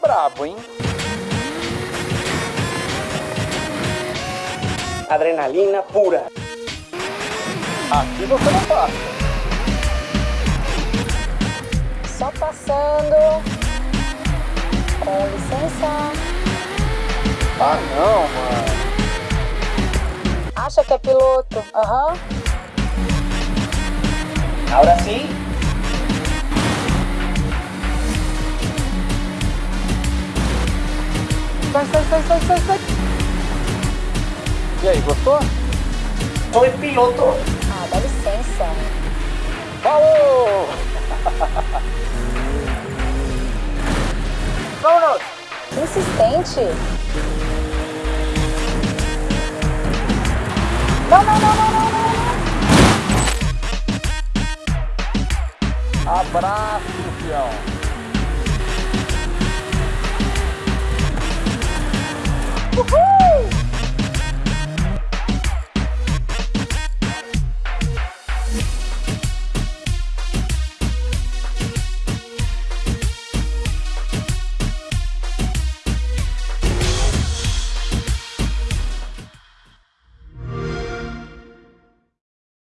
brabo, hein? Adrenalina pura. Aqui você não passa. Só passando. Com licença. Ah, não, mano. Acha que é piloto? Aham. Ahora sim. Sai, sai, sai, sai, sai, sai. E aí, gostou? Soy piloto. Ah, dá licença. Falou! Que insistente. Não, não, não, não, não, não. Abraço, fião. Woohoo!